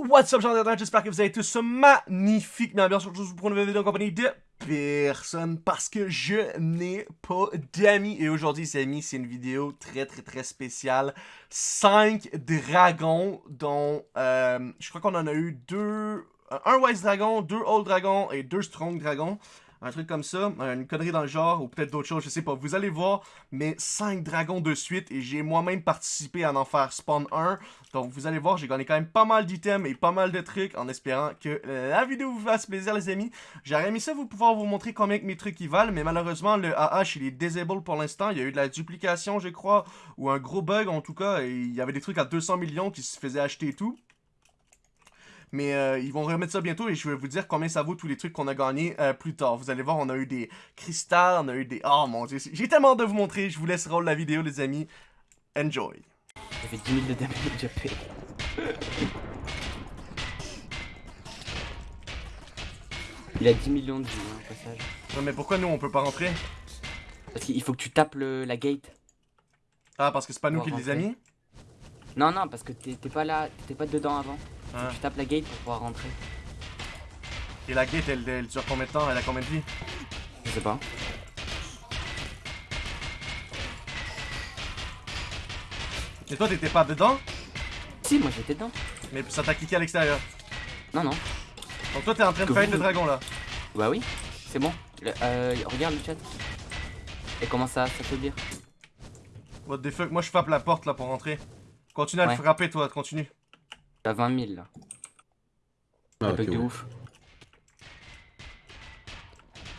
what's up, gens j'espère que vous avez tous magnifique bien aujourd'hui pour une nouvelle vidéo en compagnie de personne parce que je n'ai pas d'amis. Et aujourd'hui, les amis, c'est une vidéo très très très spéciale. 5 dragons dont euh, je crois qu'on en a eu deux... Un Wise Dragon, deux Old Dragons et deux Strong Dragons un truc comme ça, une connerie dans le genre, ou peut-être d'autres choses, je sais pas. Vous allez voir, mais 5 dragons de suite, et j'ai moi-même participé à en faire spawn 1. Donc vous allez voir, j'ai gagné quand même pas mal d'items et pas mal de trucs, en espérant que la vidéo vous fasse plaisir les amis. J'aurais aimé ça vous pouvoir vous montrer combien que mes trucs valent, mais malheureusement le AH il est disable pour l'instant. Il y a eu de la duplication je crois, ou un gros bug en tout cas, et il y avait des trucs à 200 millions qui se faisaient acheter et tout. Mais euh, ils vont remettre ça bientôt et je vais vous dire combien ça vaut tous les trucs qu'on a gagnés euh, plus tard. Vous allez voir, on a eu des cristals, on a eu des... Oh mon dieu, j'ai tellement de vous montrer. Je vous laisse roll la vidéo les amis. Enjoy. Ça fait 10 000 de damage déjà fait. Il a 10 millions de vie, hein, au passage. Ouais, mais pourquoi nous on peut pas rentrer? Parce qu'il faut que tu tapes le, la gate. Ah, parce que c'est pas nous qui les a mis Non, non, parce que t'es pas là, t'étais pas dedans avant. Ah. Tu tapes la gate pour pouvoir rentrer. Et la gate, elle, elle dure combien de temps? Elle a combien de vie? Je sais pas. Et toi, t'étais pas dedans? Si, moi j'étais dedans. Mais ça t'a cliqué à l'extérieur Non, non. Donc toi, t'es en train de faire le dragon là Bah oui, c'est bon. euh, regarde le chat. Et comment ça s'affaiblir What the fuck? Moi, je frappe la porte là pour rentrer. Continue à le frapper, toi, continue. T'as 20 000 là. Ah, okay, de ouf.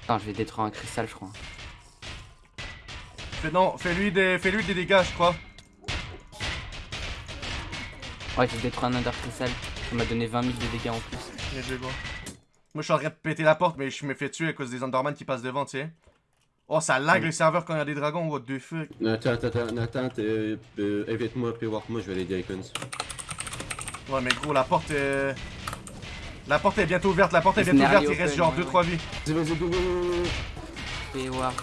Attends, je vais détruire un cristal, je crois. Fais, non, fais-lui des, fais -lui des dégâts, je crois. Ouais, j'ai détruit un under cristal. Ça m'a donné 20 000 de dégâts en plus. Moi, je suis en train de péter la porte, mais je me fais tuer à cause des Enderman qui passent devant, tu sais. Oh, ça lag le serveur quand il y a des dragons, what the fuck? Attends, attends, attends, attends, euh, évite-moi, puis voir moi, je vais aller icons. Ouais, mais gros, la porte est... La porte est bientôt ouverte, la porte est bientôt ouverte, il reste genre 2-3 vies. Vas-y, vas-y, go, go, go, Fais voir.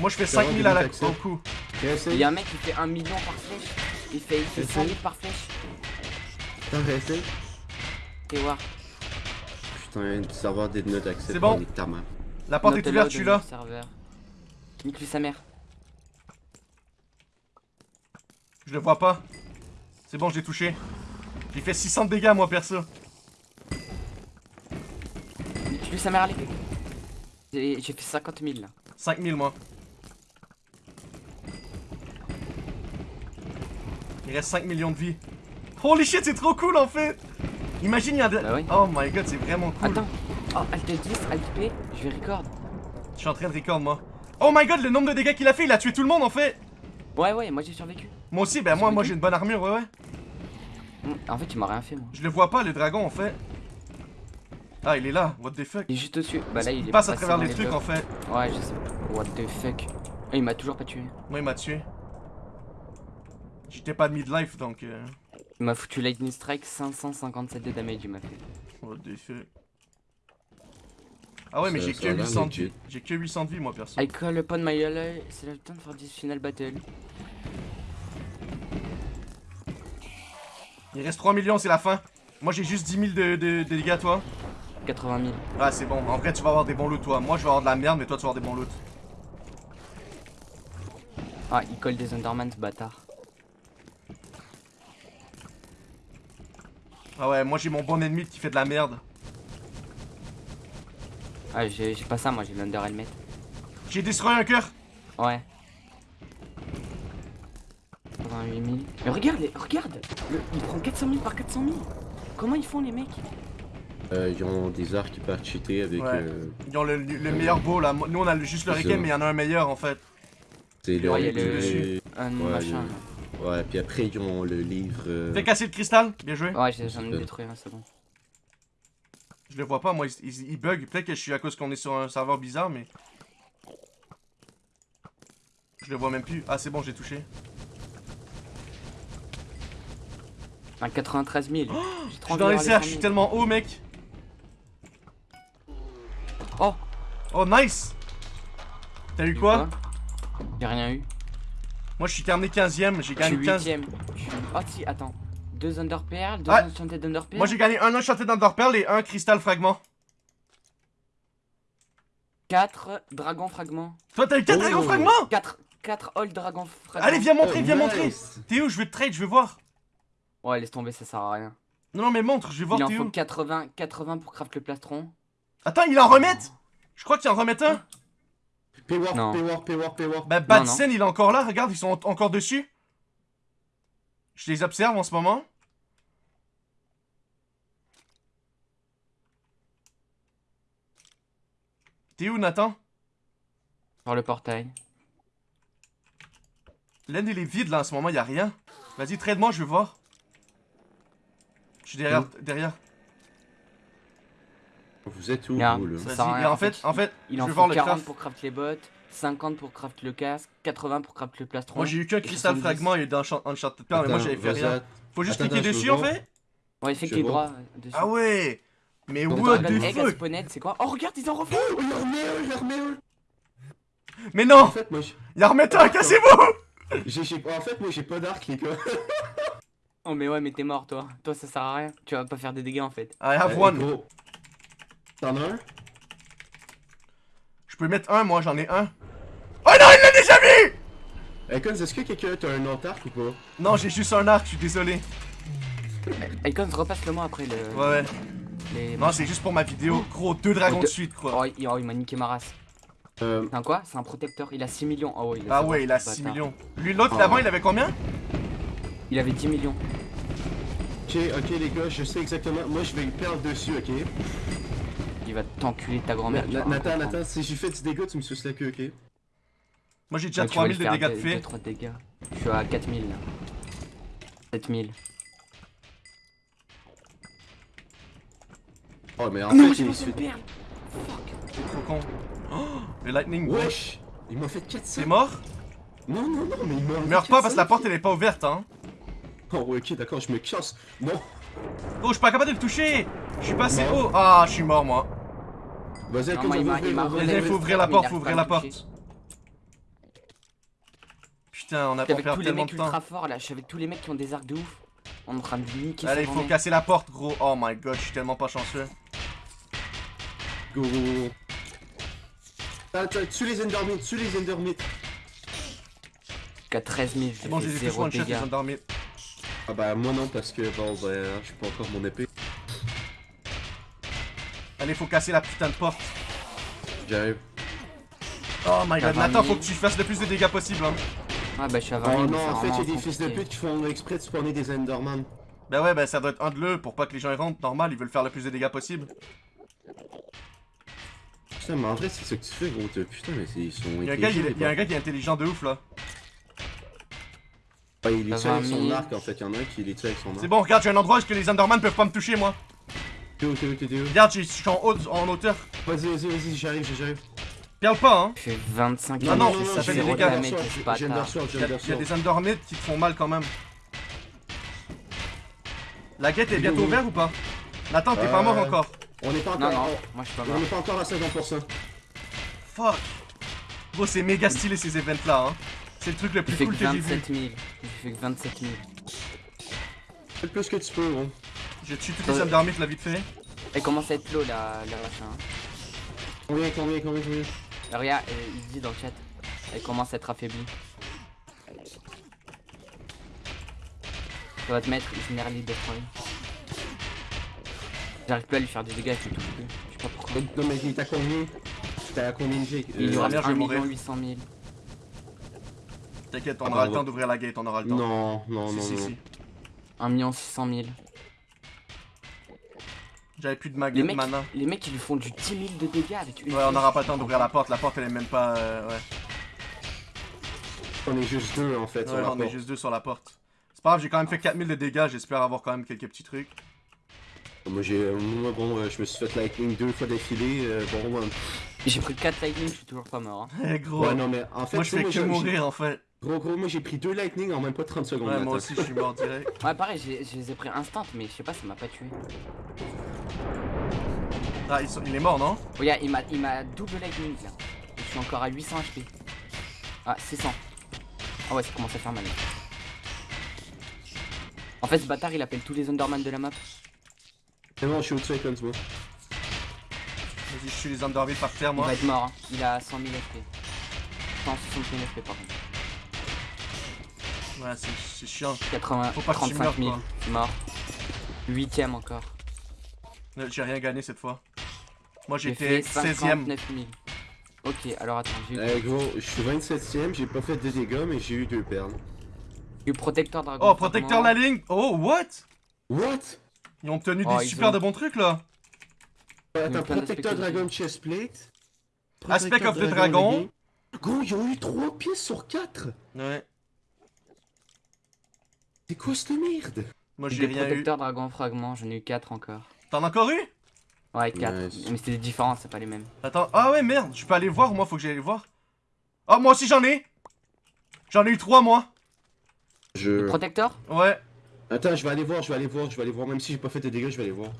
Moi, je fais 5000 à la au coup. Il y a un mec qui fait 1 million par flèche. Il fait, il fait 100 000 par flèche. Putain, réessaye. Fais voir. Putain, le serveur des notes accès. C'est bon. La porte est ouverte, je suis là. Nique lui sa mère. Je le vois pas. C'est bon, je l'ai touché. J'ai fait 600 dégâts, moi, perso. Tu lui sa mère à J'ai fait 50 000 là. 5000 moi. Il reste 5 millions de vies. Holy shit, c'est trop cool en fait! Imagine, il y a de... Bah oh my god, c'est vraiment cool. Attends. Oh, Alt 10, Alt P, je vais record. Je suis en train de record moi. Oh my god, le nombre de dégâts qu'il a fait, il a tué tout le monde en fait! Ouais, ouais, moi j'ai survécu. Moi aussi, ben moi, moi j'ai une bonne armure, ouais, ouais. Mm, en fait, il m'a rien fait, moi. Je le vois pas, le dragon, en fait. Ah, il est là, what the fuck? Il est juste dessus. Bah là, il, il passe à travers les, trucs, en fait. Ouais, je sais. What the fuck. il m'a toujours pas tué. Moi, il m'a tué. J'étais pas de midlife, donc... Euh... Il m'a foutu Lightning Strike, 557 de damage, il m'a fait. What the fuck. Ah ouais, mais j'ai que 800 de vie. J'ai que 800 de vie, moi, perso. I call upon my ally, c'est le temps de faire this final battle. Il reste 3 millions, c'est la fin. Moi, j'ai juste 10 000 de, de, dégâts, toi. 80 000. Ah, c'est bon. En vrai, tu vas avoir des bons loots, toi. Moi, je vais avoir de la merde, mais toi, tu vas avoir des bons loots. Ah, il colle des Enderman, ce bâtard. Ah ouais, moi, j'ai mon bon ennemi qui fait de la merde. Ah, j'ai pas ça, moi, j'ai l'Under Helmet. J'ai destroy un cœur Ouais. 88 000. Mais regarde, regarde Il prend 400 000 par 400 000 Comment ils font, les mecs? Euh, Ils ont des arcs qui peuvent cheater avec... Euh... Ils ont le, meilleur beau, là. Nous, on a juste le requin, mais il y en a un meilleur, en fait. C'est le... Ouais, le... Un ouais, machin. Ouais, puis après, ils ont le livre... Euh... Fais casser le cristal? Bien joué. Ouais, j'en ai détruit un, c'est bon. Je le vois pas, moi, il, bug. Peut-être que je suis à cause qu'on est sur un serveur bizarre, mais... Je le vois même plus. Ah, c'est bon, j'ai touché. Un 93 000. Oh, je suis dans les airs, je suis tellement haut, mec. Oh Oh, nice T'as eu quoi J'ai rien eu. Moi, je suis terminé 15ème, j'ai gagné 15 ème Oh, si, attends. deux Underpearl, deux Ouais. Enchanted Underpearl. Moi j'ai gagné un Enchanted Underpearl et un Crystal Fragment. 4 Dragon Fragment. Toi t'as eu 4 Oh. dragons fragments 4 4 Old Dragon Fragment. Allez viens montrer, Oh, viens nice. montrer T'es où Je veux te trade, je veux voir Ouais, laisse tomber, ça sert à rien. Non non mais montre, je vais voir Il en t'es faut où 80, 80 pour craft le plastron. Attends, il en remet Je crois qu'il en remet un Paywar, paywar, paywar, paywar. Bah non. Badsen il est encore là, regarde, ils sont en- encore dessus. Je les observe en ce moment. T'es où Nathan? Par le portail. L'end il est vide là en ce moment, y a rien. Vas-y, trade-moi, je veux voir. Je suis derrière, derrière. Vous êtes où, vous, là ça en fait, en fait, Il je en faut voir le 40 craft. pour craft les bottes, 50 pour craft le casque, 80 pour craft le plastron. Moi j'ai eu qu'un 70. fragment et d'un Uncharted Pearl, mais moi j'avais fait rien. Faut juste Attends, cliquer dessus en fait Ouais, clic vois. droit euh, dessus. Ah ouais Mais what the Egg fuck? C'est quoi? Oh, regarde, ils en refont Oh, il remet un, il. Mais non Il en remet un, cassez-vous en fait, moi, j'ai pas d'arc, les gars. Oh, mais ouais, mais t'es mort, toi. Toi, ça sert à rien. Tu vas pas faire des dégâts en fait. I have Eh, one. T'en as un? Je peux mettre un, moi j'en ai un. Oh non, il l'a déjà mis Eh, Cons, est-ce que quelqu'un t'as un autre arc ou pas? Non, j'ai juste un arc, je suis désolé. Icons, repasse le moi après le. Ouais, ouais. Les... Non, c'est juste pour ma vidéo. Gros, deux dragons Oh, de suite, quoi. Oh, il, oh, il m'a niqué ma race. Euh, C'est un quoi? C'est un protecteur. Il a 6 millions. Oh, ouais, il a Ah ouais, il a ce 6 bâtard. millions. Lui, l'autre Ah. d'avant, il avait combien? Il avait 10 millions. Ok, ok, les gars, je sais exactement. Moi, je vais perdre dessus, ok? Il va t'enculer ta grand-mère. Na- Nathan. Nathan, si j'ai fait du dégât, tu me suces la queue, ok? Moi, j'ai déjà Ouais, tu vas 3000 lui de dégâts de fait. deux, trois dégâts. Je suis à 4000 là. 7000. Oh, mais en Non, fait, il fait. perle C'est trop con. Oh, le lightning. Wesh Il m'a fait 400 C'est mort? Non, non, non, mais il m'a. Meurs pas parce que la porte, elle est pas ouverte, hein. Oh, ouais, ok, d'accord, je me casse. Non Oh, je suis pas capable de le toucher. Je suis passé haut. Ah, je suis mort, moi. Vas-y, il faut ouvrir la porte, faut ouvrir la porte. Putain, on a pas avec perdu tous les tellement de temps. ultra forts là. Je suis avec tous les mecs qui ont des arcs de ouf. On est en train de niquer Allez, il faut casser la porte, gros. Oh my god, je suis tellement pas chanceux. Go, go, go. Attends, tue les Endermites, tue les Endermites. Jusqu'à 13 000, C'est bon, j'ai j'ai fait fait tous 0 one shot, ont dormi. Ah bah, moi non, parce que bon, bah, je suis pas encore mon épée. Allez, faut casser la putain de porte. J'arrive. Oh my god, 20 Nathan, 000. faut que tu fasses le plus de dégâts possible. Hein. Ah bah je suis à 20 000. Oh non, en fait, vraiment il y a des fils de pute qui font exprès de spawner des Enderman. Bah ouais, bah ça doit être un de l'eux pour pas que les gens y rentrent. Normal, ils veulent faire le plus de dégâts possible. Putain, mais en vrai, c'est ce que tu fais, gros. Putain, mais ils sont. Il y, a un gars, il, il y a un gars qui est intelligent de ouf là. Ouais, il est tué avec 20 son 000. arc en fait, il y en a un qui est tué avec son arc. C'est bon, regarde, j'ai un endroit où est-ce que les Enderman peuvent pas me toucher moi. T'es où, t'es où, t'es où? Regarde, je suis en, haut, en hauteur. Vas-y, vas-y, vas-y, j'arrive, j'arrive. Perle pas, hein. Je fais 25 Non, non, ça fait des dégâts. Il j'ai y, a, une il y a Undersword. des Endermites qui te font mal quand même. La guette est bientôt ouverte ou pas? Nathan, t'es pas Euh, mort encore. On n'est pas Non, encore. non, moi je suis pas On mort. n'est pas encore à 50%. Fuck. Gros, c'est méga stylé ces events là, hein. C'est le truc le plus cool que que j'ai vu. 27 000. J'ai fait que 27 000. Fais le plus que tu peux, gros. Je tue tous les Endermites là vite fait. Elle commence à être low la, la machin. hein. Combien, combien, combien, combien Euh, Regarde, euh, il dit dans le chat. Elle commence à être affaiblie. Ça va te mettre Isnerly Destroy. J'arrive plus à lui faire des dégâts, je plus. Je sais pas pourquoi. Non, mais il à combien combien de G? Il lui Euh, reste merde, je vais 1 mourir. 800 000. T'inquiète, on Ah, aura bah, le temps d'ouvrir la gate, on aura le temps. Non, non, si, non, si, non. si. 1 600 000. J'avais plus de mag Les de mecs, mana. les mecs, ils lui font du 10 000 de dégâts avec une Ouais, on flèche. aura pas le temps d'ouvrir la porte. La porte, elle est même pas. euh, ouais, On est juste deux en fait. sur ouais la on est juste deux sur la porte. C'est pas grave, j'ai quand même fait 4000 de dégâts. J'espère avoir quand même quelques petits trucs. Moi, j'ai. euh, Moi, bon, euh, je me suis fait lightning deux fois d'affilée. euh, bon, ouais. J'ai pris 4 lightning, je suis toujours pas mort. hein. Eh gros. Ouais, non, mais en fait, moi, je fais que mourir en fait. Gros, gros, moi j'ai pris deux lightning en même pas 30 secondes. Ouais, moi aussi, je suis mort direct. Ouais, pareil, j'ai- je les ai pris instant, mais je sais pas, ça m'a pas tué. Ah, ils sont- il est mort, non? Regarde, il m'a, il m'a double lightning là. Je suis encore à 800 HP. Ah, 600. Ah ouais, ça commence à faire mal. En fait, ce bâtard, il appelle tous les Underman de la map. C'est bon, je suis au seconds, moi. Vas-y, je suis les Underville par terre, Il moi. va être mort. hein. Il a 100 000 FP. 160 000 FP, par contre. Ouais, c'est chiant. 80, Faut pas que tu 35 000. meurs, Mort. Huitième encore. Euh, J'ai rien gagné cette fois. Moi, J'ai j'étais fait 16ème. 59 000. Ok, alors attends, j'ai eu, Eh gros, je suis 27ème, j'ai pas fait de dégâts, mais j'ai eu deux perles. j'ai eu Protecteur Dragon. Oh, protecteur la ligne. Oh, what? What? Ils ont obtenu Oh, des super ont- de bons trucs, là. Attends, protecteur dragon chestplate. Aspect of the dragon. Gros, ils ont eu 3 pièces sur 4 Ouais. C'est quoi cette merde? Moi, J'ai rien eu. protecteurs Dragon Fragment, j'en ai eu 4 encore. T'en as encore eu? Ouais, 4. Nice. Mais c'était différent, c'est pas les mêmes. Attends. Ah ouais, merde. Je peux aller voir, moi, faut que j'aille voir. Ah, moi aussi, j'en ai. J'en ai eu 3, moi. Je... Protecteur Ouais. Attends, je vais aller voir, je vais aller voir, je vais aller voir. Même si j'ai pas fait de dégâts, je vais aller voir.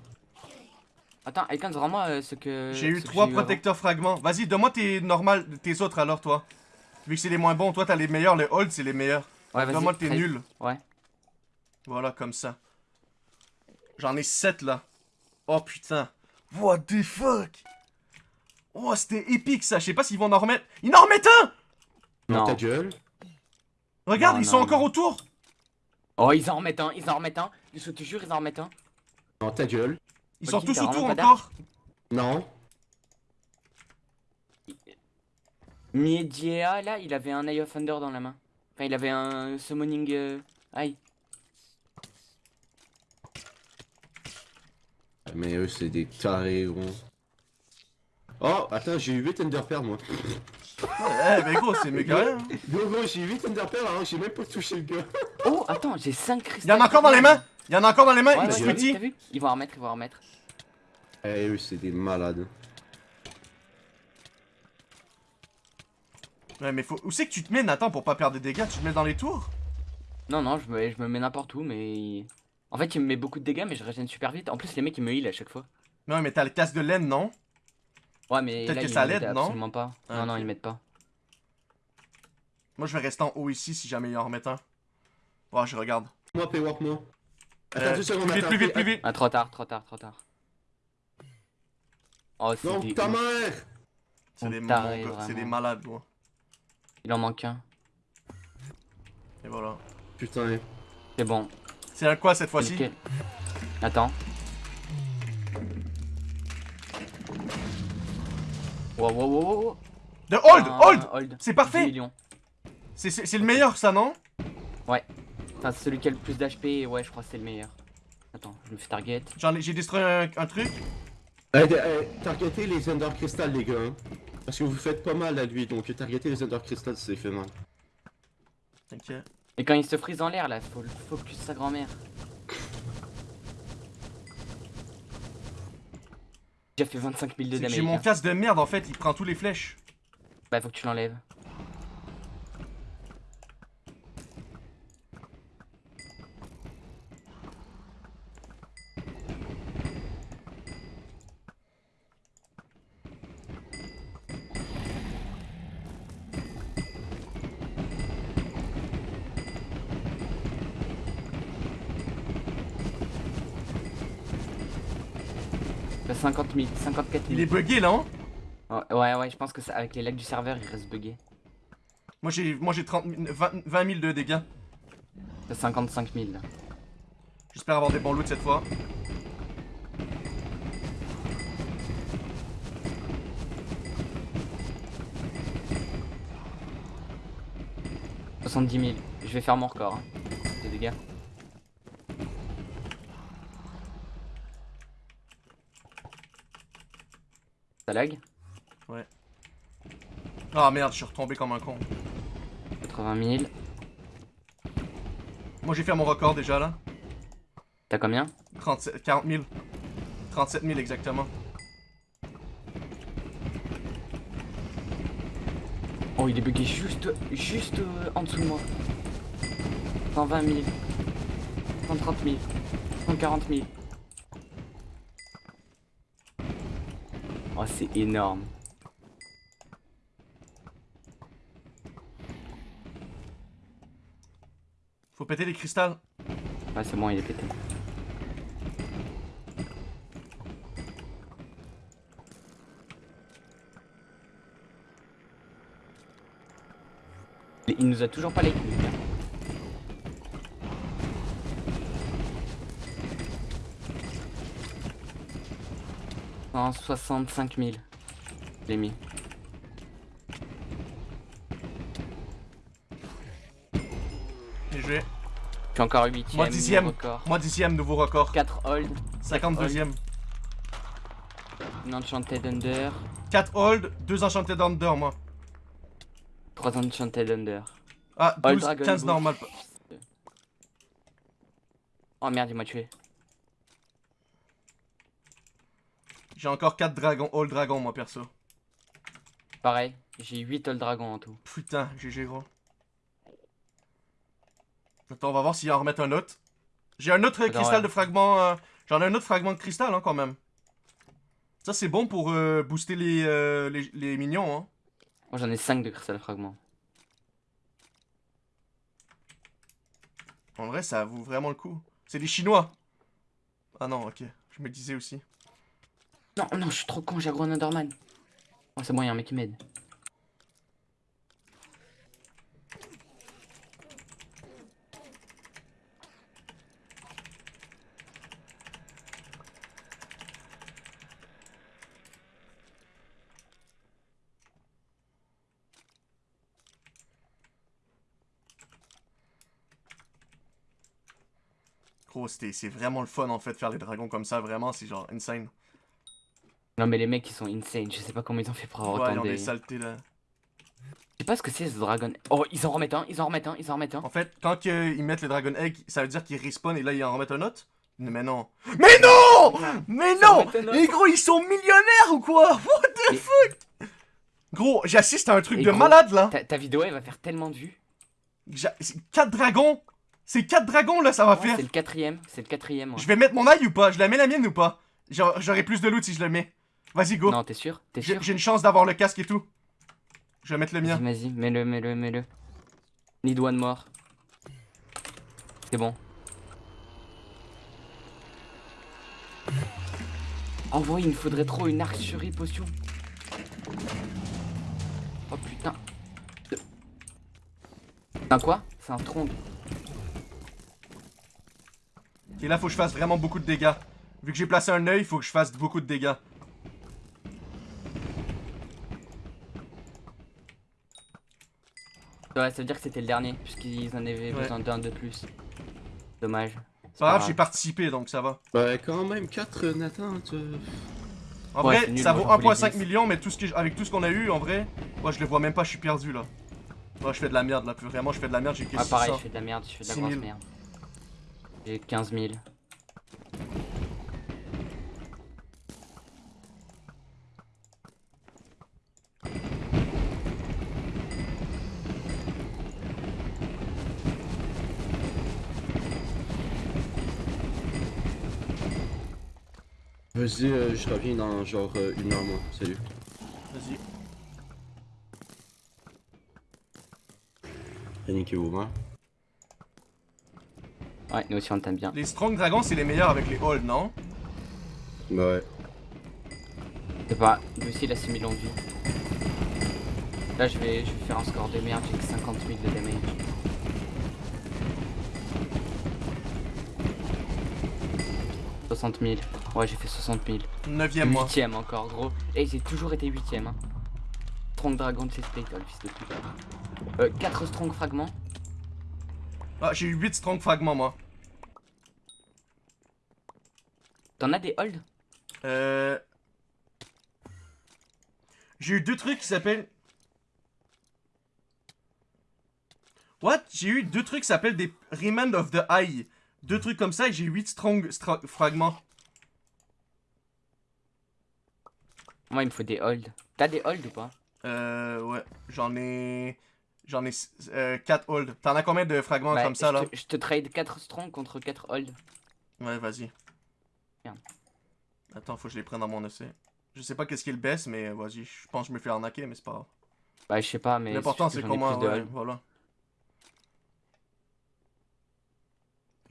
Attends, Icons, vraiment euh, ce que. J'ai eu ce que 3 j'ai eu avant. protecteurs fragments. Vas-y, donne-moi tes normal, tes autres alors, toi. Vu que c'est les moins bons, toi, t'as les meilleurs. Les hold, c'est les meilleurs. Ouais, vas-y. Donne-moi tes nuls. Ouais. Voilà, comme ça. J'en ai 7 là. Oh putain. What the fuck? Oh, c'était épique ça. Je sais pas s'ils vont en remettre. Ils en remettent un! Non, Non. ta gueule? Regarde, Non, ils sont non, encore autour. Oh, ils en remettent un, ils en remettent un. Je te jure, ils en remettent un. Non, ta gueule? Ils sont tous autour encore. Non. Miediea, là, il avait un Eye of Thunder dans la main. Enfin, il avait un Summoning euh, Eye. Mais eux, c'est des tarés, gros. Oh, attends, j'ai eu 8 Enderpearls, moi. Eh, mais gros, c'est méga rien. hein. Gros, gros, j'ai eu 8 Enderpearls, alors que j'ai même pas touché le gars. Oh, attends, j'ai 5 Il cristaux. y en a encore dans les mains? Il y en a encore dans les mains? Ouais, il Ils vont en remettre, ils vont en remettre. Eh, eux, c'est des malades. Ouais, mais faut. Où c'est que tu te mets, Nathan, pour pas perdre des dégâts? Tu te mets dans les tours? Non, non, je me, je me mets n'importe où, mais. En fait, il me met beaucoup de dégâts, mais je régène super vite. En plus, les mecs, ils me heal à chaque fois. Non, mais t'as le casque de laine, non? Ouais, mais Peut-être que ça l'aide, non? Absolument pas. Ah, non, non, ils mettent pas. Moi, je vais rester en haut ici si jamais il en remet un. Ouais, je regarde. Moi, paywalk, moi. Attends Euh, deux secondes, plus vite, plus vite, plus vite. Ah, trop tard, trop tard, trop tard. Oh, c'est Non, des ta mère C'est des, c'est des malades, moi. Il en manque un. Et voilà. Putain. C'est bon. C'est un quoi cette fois-ci Attends. Wow, wow, wow, wow, wow. De hold Un Hold hold. C'est 10 parfait. C'est le meilleur, ça, non? Enfin, c'est celui qui a le plus d'HP, ouais, je crois que c'est le meilleur. Attends, je me fais target. J'en ai- J'ai détruit un, un truc. Targetez les Ender Crystal, les gars. hein. Parce que vous faites pas mal à lui, donc targetez les Ender Crystal, c'est fait mal. T'inquiète. Et quand il se frise en l'air, là, faut le focus sa grand-mère. J'ai fait 25 000 de damage. J'ai mon hein. casque de merde, en fait, il prend tous les flèches. Bah, faut que tu l'enlèves. 50 000, 54 000. Il est bugué, là, hein Ouais, ouais, ouais, je pense que ça, avec les lags du serveur, il reste bugué. Moi, j'ai moi j'ai 30 000 20, 20 000 de dégâts. T'as 55 000 là. J'espère avoir des bons loots cette fois. « 70 000. Je vais faire mon record. Hein. De dégâts. Lag Ah merde, je suis retombé comme un con. 80 000. Moi, j'ai fait mon record déjà, là. T'as combien? 37, 40 000. 37 000 exactement. Oh, il est bugué juste, juste euh, en dessous de moi. 120 000. 130 000. 140 000. Oh, c'est énorme. Faut péter les cristals. Ouais, c'est bon, il est pété. Il il nous a toujours pas les couilles. En 65 000. Je l'ai mis. Bien joué. Suis encore 8 Moi, dixième. record. Moi, dixième, nouveau record. 4 hold, 52ème. une enchanted under, 4 hold, 2 enchantés under, moi. 3 enchanted under. Ah, Hold 12, Dragon 15 Boost. normal. Oh merde, il m'a tué. J'ai encore 4 dragons, hold dragon, moi, perso. Pareil, j'ai 8 hold dragons en tout. Putain, GG, gros. Attends, on va voir s'il en remettre un autre. J'ai un autre cristal ouais. de fragment. euh, J'en ai un autre fragment de cristal, hein, quand même. Ça, c'est bon pour euh, booster les, euh, les, les mignons, hein. Moi j'en ai 5 de cristal fragment. En vrai, ça vaut vraiment le coup. C'est des Chinois. Ah non, ok. Je me disais aussi. Non, non, je suis trop con, j'ai un Enderman. Oh, c'est bon, y'a un mec qui m'aide. Gros, c'est vraiment le fun, en fait, faire les dragons comme ça. Vraiment, c'est genre insane. Non, mais les mecs ils sont insane, je sais pas comment ils ont fait pour avoir Ouais, autant des. Je saletés, là. sais pas ce que c'est ce dragon. Oh, ils en remettent un, ils en remettent un, ils en remettent un. En fait, quand que ils mettent les Dragon Egg, ça veut dire qu'ils respawn et là, ils en remettent un autre? Mais non. Mais non Mais non. Et gros, ils sont millionnaires ou quoi? What the Et- fuck? Gros, j'assiste à un truc Et de gros, malade, là. Ta, ta vidéo elle va faire tellement de vues. 4 dragons C'est 4 dragons, là, ça va Ouais, faire. c'est le quatrième, c'est le quatrième. ouais. Je vais mettre mon ail ou pas? Je la mets la mienne ou pas? J'aurai plus de loot si je le mets. Vas-y, go. Non, t'es sûr? T'es J'ai sûr? j'ai une chance d'avoir le casque et tout. Je vais mettre le mien. Vas-y, vas-y, mets-le, mets-le, mets-le. Need one more. C'est bon. Oh ouais, il me faudrait trop une archerie potion. Oh putain. C'est un quoi? C'est un tronc. Et là, faut que je fasse vraiment beaucoup de dégâts. Vu que j'ai placé un œil, faut que je fasse beaucoup de dégâts. Ouais, ça veut dire que c'était le dernier, puisqu'ils en avaient Ouais. besoin d'un de plus. Dommage. C'est pas grave, j'ai participé donc ça va. Bah, quand même, 4 Nathan, tu... En Ouais, vrai, nul, ça vaut j'en voulais 1.5 10. millions, mais tout ce que, avec tout ce qu'on a eu, en vrai, moi je le vois même pas, je suis perdu là. Moi je fais de la merde là, plus vraiment je fais de la merde, j'ai que Ah, pareil, 600. je fais de la merde, je fais de la 6 grosse 000. merde. J'ai 15 000. Vas-y, euh, je reviens dans genre euh, une heure, moi. Salut. Vas-y. Niquez-vous, hein. Ouais, nous aussi on t'aime bien. Les Strong Dragons, c'est les meilleurs avec les Hold, non? Bah ouais. C'est pas, lui aussi il a 6000 ans de vie. Là je vais, je vais faire un score de merde, j'ai que 50 000 de damage. « 60 000. Ouais, j'ai fait 60 000. 9ème moi. 8ème encore, gros. Et j'ai toujours été 8ème. Hein. Strong Dragon de spectacles, le fils de pute. Euh, 4 Strong Fragments. Ah, j'ai eu 8 Strong Fragments moi. T'en as des holds Euh... J'ai eu deux trucs qui s'appellent... What? J'ai eu deux trucs qui s'appellent des Remand of the Eye. Deux trucs comme ça et j'ai 8 Strong Fragments. Moi, il me faut des holds. T'as des holds ou pas? Euh, ouais. J'en ai... J'en ai 4 hold. T'en as combien de fragments Bah, comme ça là? je te trade 4 Strong contre 4 holds. Ouais, vas-y. Attends, faut que je les prenne dans mon essai. Je sais pas qu'est-ce qui est le best, mais vas-y. Je pense que je me fais arnaquer, mais c'est pas grave. Bah, je sais pas, mais. L'important, c'est comment, ouais, voilà.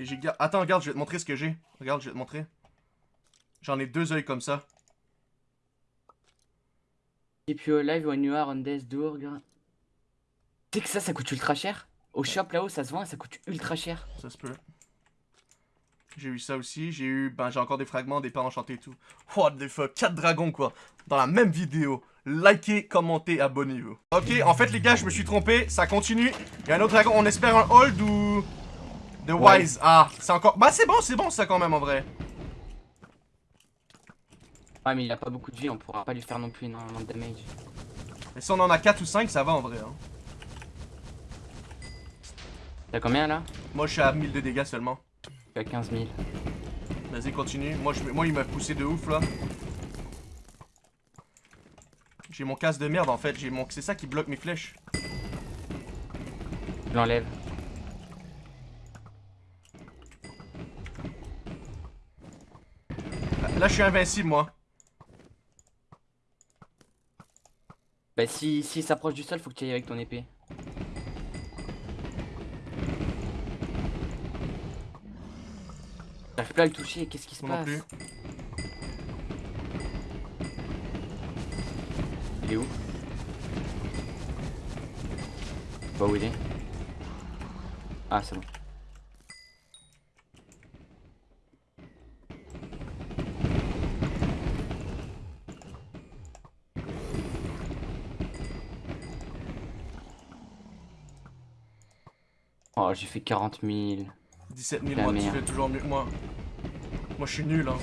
Et j'ai... Attends, regarde, je vais te montrer ce que j'ai. Regarde, je vais te montrer. J'en ai deux yeux comme ça. Keep you alive when you are on death door. Tu sais que ça, ça coûte ultra cher Au shop là-haut, ça se vend et ça coûte ultra cher. Ça se peut. J'ai eu ça aussi. J'ai eu... Ben, j'ai encore des fragments, des pas enchantés et tout. What the fuck? 4 dragons, quoi. Dans la même vidéo. Likez, commentez, abonnez-vous. Ok, en fait, les gars, je me suis trompé. Ça continue. Il y a un autre dragon. On espère un hold ou... De Ouais. Wise. Ah, c'est encore... Bah, c'est bon, c'est bon, ça, quand même, en vrai. Ouais, mais il a pas beaucoup de vie, on pourra pas lui faire non plus énormément de damage. Mais si on en a 4 ou 5, ça va, en vrai. hein. T'as combien là? Moi, je suis à 1000 de dégâts seulement. Tu as 15 000. Vas-y, continue. Moi, je... Moi il m'a poussé de ouf, là. J'ai mon casque de merde, en fait. J'ai mon... C'est ça qui bloque mes flèches. Je l'enlève. Là, je suis invincible, moi. Bah, si, si il s'approche du sol, faut que tu ailles avec ton épée. J'arrive plus à le toucher, qu'est-ce qui se passe plus. Il est où Bah où il est Ah c'est bon. Oh j'ai fait 40 000. 17 000, La moi, tu fais toujours mieux que moi. Moi, je suis nul, hein.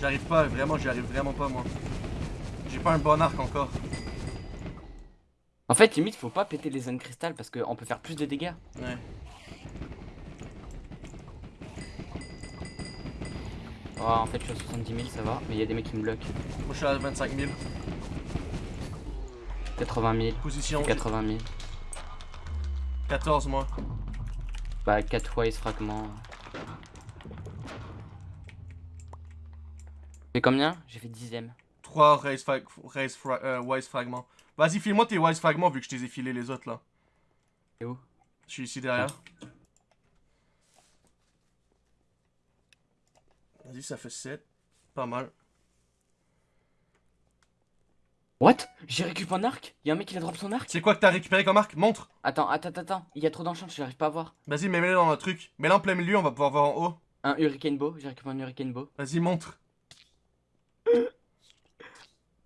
J'arrive pas, vraiment, j'y arrive vraiment pas, moi. J'ai pas un bon arc encore. En fait limite faut pas péter les zones cristal parce qu'on peut faire plus de dégâts. Ouais. Oh, en fait je suis à 70 000 ça va, mais il y a des mecs qui me bloquent. Moi, je suis à 25 000. 80 000, Position 80 000. 14, moi. Bah 4 wise fragments. C'est combien J'ai fait dixième. 3 raise, frag... raise fra- euh, wise fragments. Vas-y, file-moi tes wise fragments vu que je t'ai filé les autres, là. C'est où Je suis ici derrière. Vas-y, ça fait 7. Pas mal. What? J'ai récupéré un arc Y'a un mec qui a drop son arc C'est quoi que t'as récupéré comme arc? Montre Attends, attends, attends, attends. Il y a trop d'enchant, je n'arrive pas à voir. Vas-y, mets-le dans le truc. Mets-le en plein milieu, on va pouvoir voir en haut. Un hurricane bow, j'ai récupéré un hurricane bow. Vas-y, montre.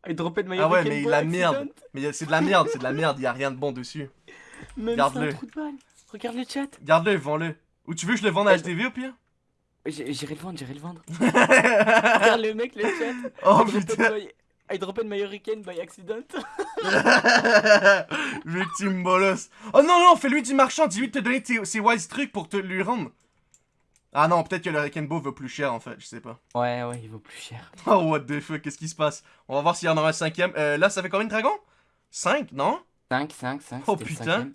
Il dropait de ma Ah ouais, mais la merde. Mais c'est de la merde, c'est de la merde, y a rien de bon dessus. Garde-le. c'est un trou de balle. Regarde le chat. Garde-le, vends-le. Ou tu veux que je le vende à. HTV au pire? J'irai le vendre, j'irai le vendre. Regarde le mec, le chat. Oh putain I dropped my hurricane by accident. Victime bolos. Oh non, non, fais-lui du marchand, dis-lui de te donner tes- ses wise trucs pour te lui rendre. Ah non, peut-être que le Rekenbo veut plus cher en fait, je sais pas. Ouais, ouais, il vaut plus cher. Oh what the fuck, qu'est-ce qui se passe? On va voir s'il y en aura un cinquième. Euh, là, ça fait combien de dragons? 5, non? 5, 5, 5. Oh putain